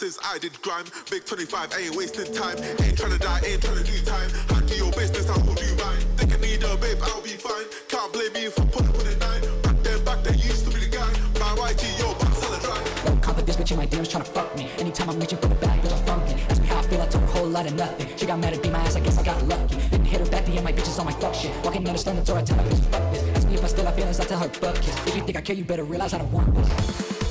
since I did grime. Big 25, ain't wasting time. Ain't trying to die, ain't trying to do time. Handle your business, I will you mine. Think I need a babe, I'll be fine. Can't blame me for putting with a nine. Back then, back then, used to be the guy. My YG, yo, but hella dry. cover this bitch in my DMs to fuck me Anytime I'm reaching for the bag, bitch, I'm funkin' Ask me how I feel, I told her a whole lot of nothing She got mad at beat my ass, I guess I got lucky Didn't hit her back, the end my bitches on my fuck shit Walking down the stone, the door, I tell my bitch fuck this Ask me if I still have feelings, I tell her fuck kiss If you think I care, you better realize I don't want this